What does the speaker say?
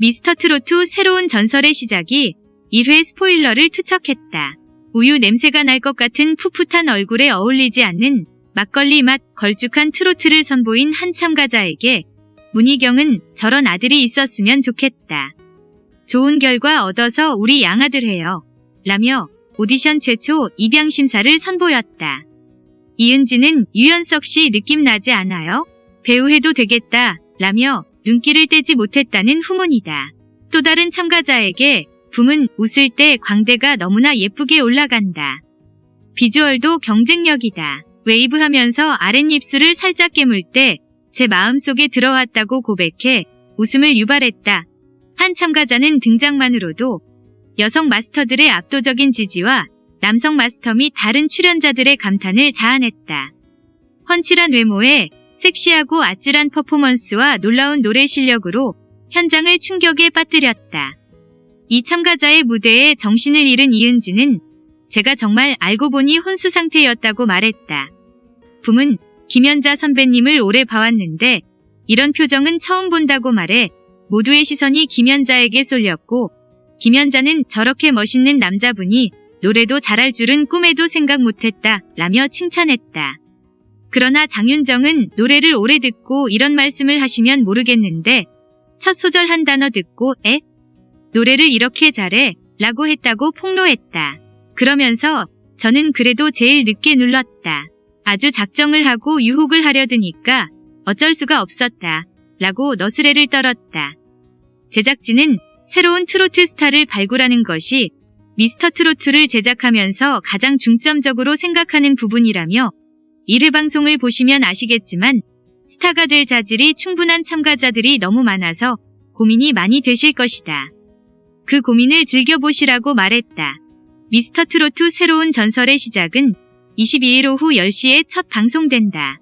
미스터 트로트 새로운 전설의 시작이 1회 스포일러를 투척했다. 우유 냄새가 날 것 같은 풋풋한 얼굴에 어울리지 않는 막걸리 맛 걸쭉한 트로트를 선보인 한 참가자에게 문희경은 저런 아들이 있었으면 좋겠다. 좋은 결과 얻어서 우리 양아들 해요. 라며 오디션 최초 입양 심사를 선보였다. 이은지는 유연석 씨 느낌 나지 않아요? 배우 해도 되겠다. 라며 눈길을 떼지 못했다는 후문이다. 또 다른 참가자에게 붐은 웃을 때 광대가 너무나 예쁘게 올라간다. 비주얼도 경쟁력이다. 웨이브하면서 아랫입술을 살짝 깨물 때 제 마음속에 들어왔다고 고백해 웃음을 유발했다. 한 참가자는 등장만으로도 여성 마스터들의 압도적인 지지와 남성 마스터 및 다른 출연자들의 감탄을 자아냈다. 훤칠한 외모에 섹시하고 아찔한 퍼포먼스와 놀라운 노래 실력으로 현장을 충격에 빠뜨렸다. 이 참가자의 무대에 정신을 잃은 이은지는 제가 정말 알고 보니 혼수 상태였다고 말했다. 붐은 김연자 선배님을 오래 봐왔는데 이런 표정은 처음 본다고 말해 모두의 시선이 김연자에게 쏠렸고 김연자는 저렇게 멋있는 남자분이 노래도 잘할 줄은 꿈에도 생각 못했다 라며 칭찬했다. 그러나 장윤정은 노래를 오래 듣고 이런 말씀을 하시면 모르겠는데 첫 소절 한 단어 듣고 에? 노래를 이렇게 잘해 라고 했다고 폭로했다. 그러면서 저는 그래도 제일 늦게 눌렀다. 아주 작정을 하고 유혹을 하려 드니까 어쩔 수가 없었다. 라고 너스레를 떨었다. 제작진은 새로운 트로트 스타를 발굴하는 것이 미스터 트로트를 제작하면서 가장 중점적으로 생각하는 부분이라며 1회 방송을 보시면 아시겠지만 스타가 될 자질이 충분한 참가자들이 너무 많아서 고민이 많이 되실 것이다. 그 고민을 즐겨보시라고 말했다. 미스터 트로트 새로운 전설의 시작은 22일 오후 10시에 첫 방송된다.